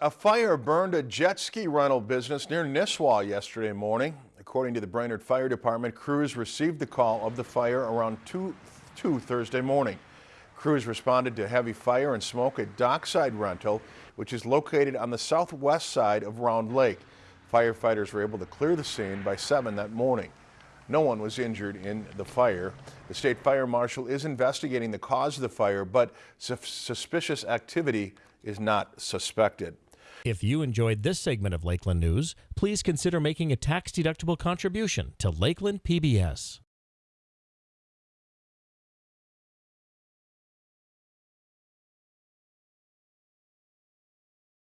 A fire burned a jet ski rental business near Nisswa yesterday morning. According to the Brainerd Fire Department, crews received the call of the fire around 2, 2 Thursday morning. Crews responded to heavy fire and smoke at Dockside Rental, which is located on the southwest side of Round Lake. Firefighters were able to clear the scene by 7 that morning. No one was injured in the fire. The state fire marshal is investigating the cause of the fire, but suspicious activity is not suspected. If you enjoyed this segment of Lakeland News, please consider making a tax-deductible contribution to Lakeland PBS.